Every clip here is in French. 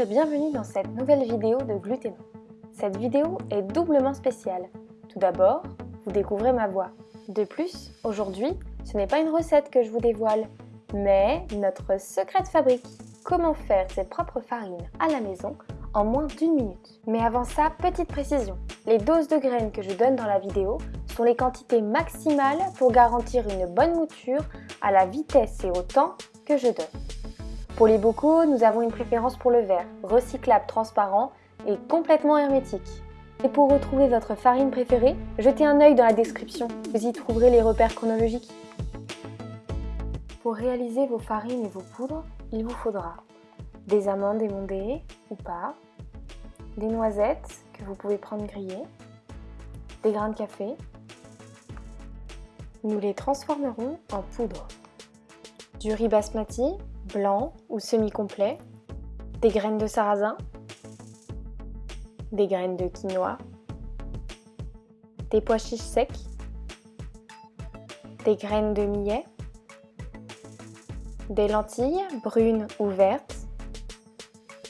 Et bienvenue dans cette nouvelle vidéo de Gluténo. Cette vidéo est doublement spéciale. Tout d'abord, vous découvrez ma voix. De plus, aujourd'hui, ce n'est pas une recette que je vous dévoile, mais notre secret de fabrique. Comment faire ses propres farines à la maison en moins d'une minute? Mais avant ça, petite précision. Les doses de graines que je donne dans la vidéo sont les quantités maximales pour garantir une bonne mouture à la vitesse et au temps que je donne. Pour les bocaux, nous avons une préférence pour le verre, recyclable, transparent et complètement hermétique. Et pour retrouver votre farine préférée, jetez un œil dans la description, vous y trouverez les repères chronologiques. Pour réaliser vos farines et vos poudres, il vous faudra des amandes émondées ou pas, des noisettes que vous pouvez prendre grillées, des grains de café. Nous les transformerons en poudre. Du riz basmati, blanc ou semi-complet, des graines de sarrasin, des graines de quinoa, des pois chiches secs, des graines de millet, des lentilles brunes ou vertes.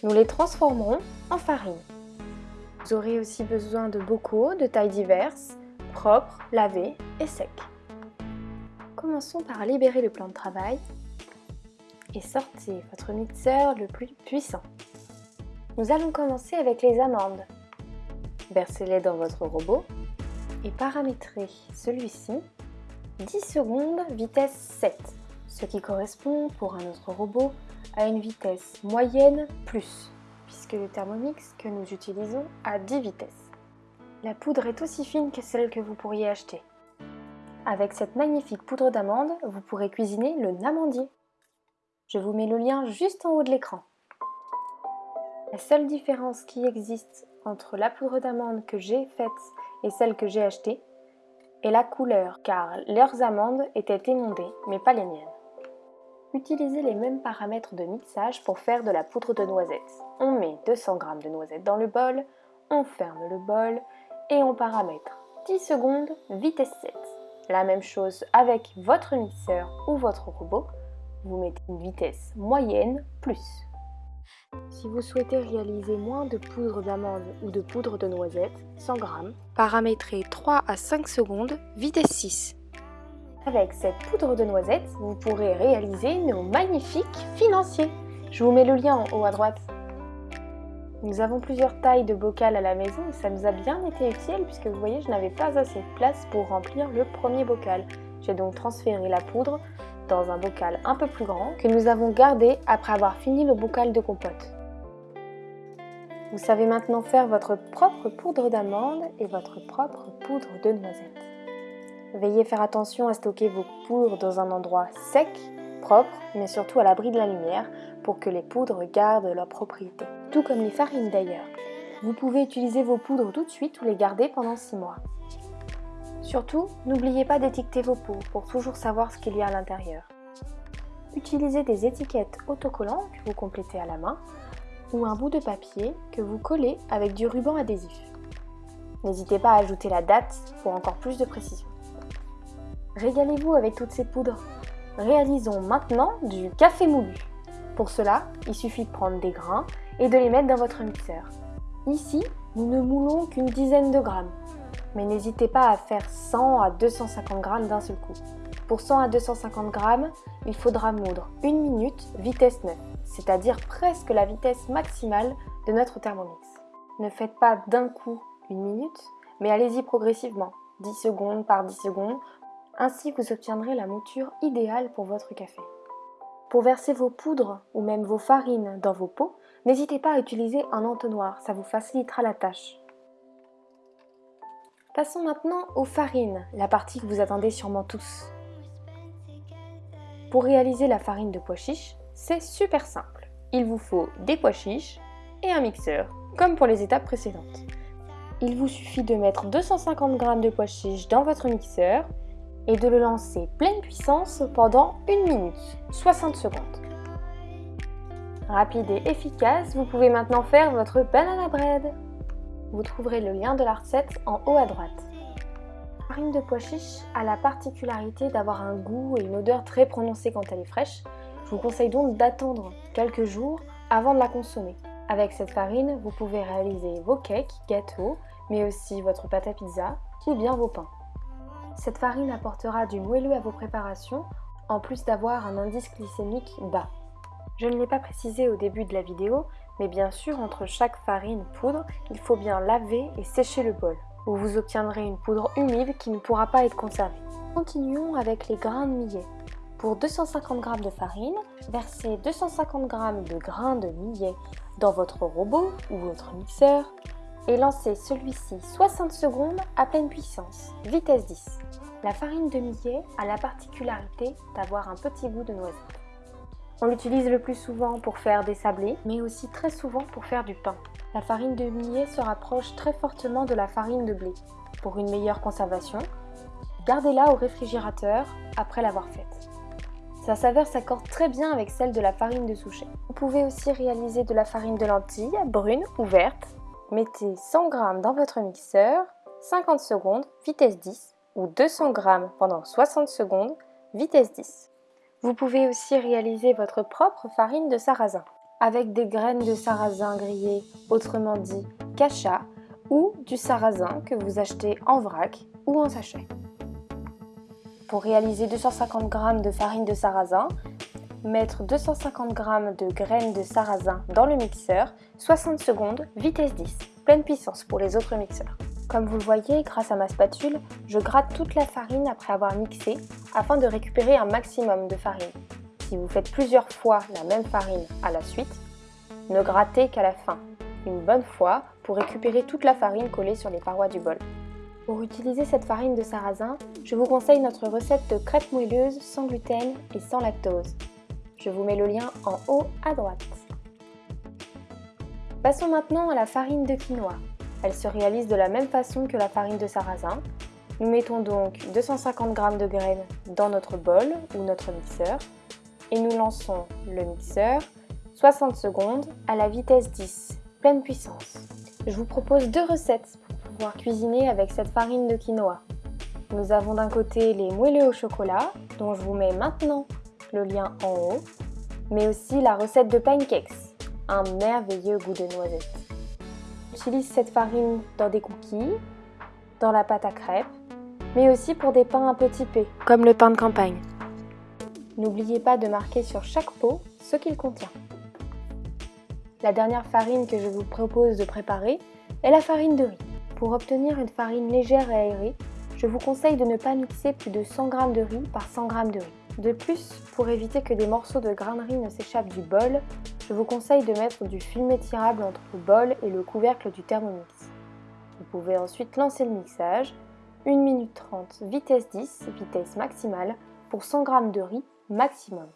Nous les transformerons en farine. Vous aurez aussi besoin de bocaux de tailles diverses, propres, lavés et secs. Commençons par libérer le plan de travail et sortez votre mixeur le plus puissant. Nous allons commencer avec les amandes. Versez-les dans votre robot et paramétrez celui-ci 10 secondes vitesse 7, ce qui correspond pour un autre robot à une vitesse moyenne plus, puisque le Thermomix que nous utilisons a 10 vitesses. La poudre est aussi fine que celle que vous pourriez acheter. Avec cette magnifique poudre d'amande, vous pourrez cuisiner le namandier. Je vous mets le lien juste en haut de l'écran. La seule différence qui existe entre la poudre d'amande que j'ai faite et celle que j'ai achetée est la couleur, car leurs amandes étaient émondées, mais pas les miennes. Utilisez les mêmes paramètres de mixage pour faire de la poudre de noisettes. On met 200 g de noisettes dans le bol, on ferme le bol et on paramètre 10 secondes vitesse 7. La même chose avec votre mixeur ou votre robot vous mettez une vitesse moyenne plus. Si vous souhaitez réaliser moins de poudre d'amande ou de poudre de noisette, 100 g, paramétrez 3 à 5 secondes, vitesse 6. Avec cette poudre de noisette, vous pourrez réaliser nos magnifiques financiers. Je vous mets le lien en haut à droite. Nous avons plusieurs tailles de bocal à la maison et ça nous a bien été utile puisque vous voyez, je n'avais pas assez de place pour remplir le premier bocal. J'ai donc transféré la poudre dans un bocal un peu plus grand que nous avons gardé après avoir fini le bocal de compote. Vous savez maintenant faire votre propre poudre d'amande et votre propre poudre de noisette. Veillez faire attention à stocker vos poudres dans un endroit sec, propre, mais surtout à l'abri de la lumière pour que les poudres gardent leur propriété. Tout comme les farines d'ailleurs. Vous pouvez utiliser vos poudres tout de suite ou les garder pendant 6 mois. Surtout, n'oubliez pas d'étiqueter vos pots pour toujours savoir ce qu'il y a à l'intérieur. Utilisez des étiquettes autocollants que vous complétez à la main ou un bout de papier que vous collez avec du ruban adhésif. N'hésitez pas à ajouter la date pour encore plus de précision. Régalez-vous avec toutes ces poudres. Réalisons maintenant du café moulu. Pour cela, il suffit de prendre des grains et de les mettre dans votre mixeur. Ici, nous ne moulons qu'une dizaine de grammes mais n'hésitez pas à faire 100 à 250 g d'un seul coup. Pour 100 à 250 g, il faudra moudre 1 minute vitesse 9, c'est-à-dire presque la vitesse maximale de notre Thermomix. Ne faites pas d'un coup une minute, mais allez-y progressivement, 10 secondes par 10 secondes, ainsi vous obtiendrez la mouture idéale pour votre café. Pour verser vos poudres ou même vos farines dans vos pots, n'hésitez pas à utiliser un entonnoir, ça vous facilitera la tâche. Passons maintenant aux farines, la partie que vous attendez sûrement tous. Pour réaliser la farine de pois chiches, c'est super simple. Il vous faut des pois chiches et un mixeur, comme pour les étapes précédentes. Il vous suffit de mettre 250 g de pois chiches dans votre mixeur et de le lancer pleine puissance pendant 1 minute, 60 secondes. Rapide et efficace, vous pouvez maintenant faire votre banana bread. Vous trouverez le lien de la recette en haut à droite. La farine de pois chiche a la particularité d'avoir un goût et une odeur très prononcée quand elle est fraîche. Je vous conseille donc d'attendre quelques jours avant de la consommer. Avec cette farine, vous pouvez réaliser vos cakes, gâteaux, mais aussi votre pâte à pizza ou bien vos pains. Cette farine apportera du moelleux à vos préparations, en plus d'avoir un indice glycémique bas. Je ne l'ai pas précisé au début de la vidéo, mais bien sûr, entre chaque farine poudre, il faut bien laver et sécher le bol, où vous obtiendrez une poudre humide qui ne pourra pas être conservée. Continuons avec les grains de millet. Pour 250 g de farine, versez 250 g de grains de millet dans votre robot ou votre mixeur et lancez celui-ci 60 secondes à pleine puissance, vitesse 10. La farine de millet a la particularité d'avoir un petit goût de noisette. On l'utilise le plus souvent pour faire des sablés, mais aussi très souvent pour faire du pain. La farine de millet se rapproche très fortement de la farine de blé. Pour une meilleure conservation, gardez-la au réfrigérateur après l'avoir faite. Sa saveur s'accorde très bien avec celle de la farine de souchet. Vous pouvez aussi réaliser de la farine de lentilles, brune ou verte. Mettez 100 g dans votre mixeur, 50 secondes, vitesse 10, ou 200 g pendant 60 secondes, vitesse 10. Vous pouvez aussi réaliser votre propre farine de sarrasin avec des graines de sarrasin grillées, autrement dit cacha, ou du sarrasin que vous achetez en vrac ou en sachet. Pour réaliser 250 g de farine de sarrasin, mettre 250 g de graines de sarrasin dans le mixeur, 60 secondes, vitesse 10, pleine puissance pour les autres mixeurs. Comme vous le voyez, grâce à ma spatule, je gratte toute la farine après avoir mixé afin de récupérer un maximum de farine. Si vous faites plusieurs fois la même farine à la suite, ne grattez qu'à la fin, une bonne fois pour récupérer toute la farine collée sur les parois du bol. Pour utiliser cette farine de sarrasin, je vous conseille notre recette de crêpes moelleuses sans gluten et sans lactose. Je vous mets le lien en haut à droite. Passons maintenant à la farine de quinoa. Elle se réalise de la même façon que la farine de sarrasin. Nous mettons donc 250 g de graines dans notre bol ou notre mixeur et nous lançons le mixeur 60 secondes à la vitesse 10, pleine puissance. Je vous propose deux recettes pour pouvoir cuisiner avec cette farine de quinoa. Nous avons d'un côté les moelleux au chocolat, dont je vous mets maintenant le lien en haut, mais aussi la recette de pancakes, un merveilleux goût de noisette. J'utilise cette farine dans des cookies, dans la pâte à crêpes, mais aussi pour des pains un peu typés, comme le pain de campagne. N'oubliez pas de marquer sur chaque pot ce qu'il contient. La dernière farine que je vous propose de préparer est la farine de riz. Pour obtenir une farine légère et aérée, je vous conseille de ne pas mixer plus de 100 g de riz par 100 g de riz. De plus, pour éviter que des morceaux de riz ne s'échappent du bol, je vous conseille de mettre du film étirable entre le bol et le couvercle du Thermomix. Vous pouvez ensuite lancer le mixage, 1 minute 30, vitesse 10, vitesse maximale, pour 100 g de riz maximum.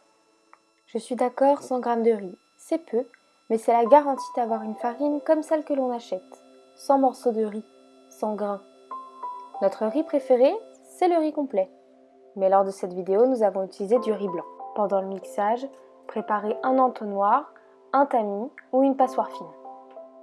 Je suis d'accord, 100 g de riz, c'est peu, mais c'est la garantie d'avoir une farine comme celle que l'on achète, sans morceaux de riz, sans grains. Notre riz préféré, c'est le riz complet. Mais lors de cette vidéo, nous avons utilisé du riz blanc. Pendant le mixage, préparez un entonnoir un tamis ou une passoire fine.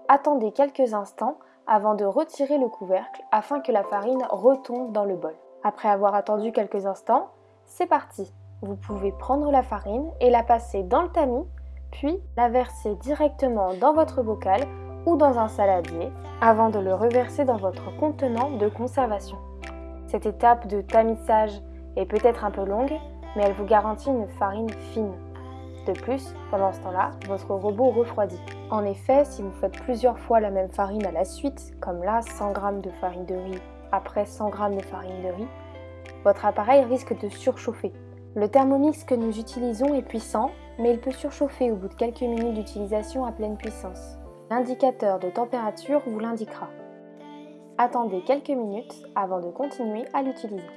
Attendez quelques instants avant de retirer le couvercle afin que la farine retombe dans le bol. Après avoir attendu quelques instants, c'est parti Vous pouvez prendre la farine et la passer dans le tamis, puis la verser directement dans votre bocal ou dans un saladier avant de le reverser dans votre contenant de conservation. Cette étape de tamissage est peut-être un peu longue, mais elle vous garantit une farine fine. De plus, pendant ce temps-là, votre robot refroidit. En effet, si vous faites plusieurs fois la même farine à la suite, comme là 100 g de farine de riz après 100 g de farine de riz, votre appareil risque de surchauffer. Le thermomix que nous utilisons est puissant, mais il peut surchauffer au bout de quelques minutes d'utilisation à pleine puissance. L'indicateur de température vous l'indiquera. Attendez quelques minutes avant de continuer à l'utiliser.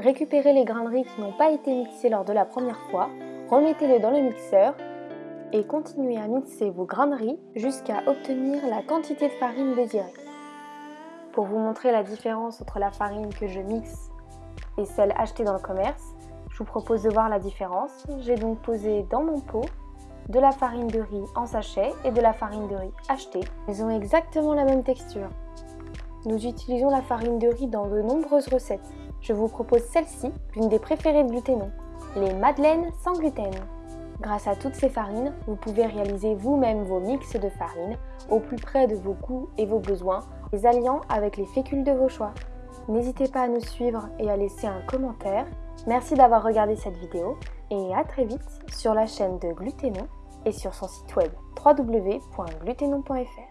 Récupérez les grains de riz qui n'ont pas été mixés lors de la première fois Remettez-le dans le mixeur et continuez à mixer vos grains de riz jusqu'à obtenir la quantité de farine désirée. Pour vous montrer la différence entre la farine que je mixe et celle achetée dans le commerce, je vous propose de voir la différence. J'ai donc posé dans mon pot de la farine de riz en sachet et de la farine de riz achetée. Ils ont exactement la même texture. Nous utilisons la farine de riz dans de nombreuses recettes. Je vous propose celle-ci, l'une des préférées de Gluténon les madeleines sans gluten. Grâce à toutes ces farines, vous pouvez réaliser vous-même vos mix de farine au plus près de vos goûts et vos besoins, les alliant avec les fécules de vos choix. N'hésitez pas à nous suivre et à laisser un commentaire. Merci d'avoir regardé cette vidéo et à très vite sur la chaîne de Glutenon et sur son site web www.glutenon.fr.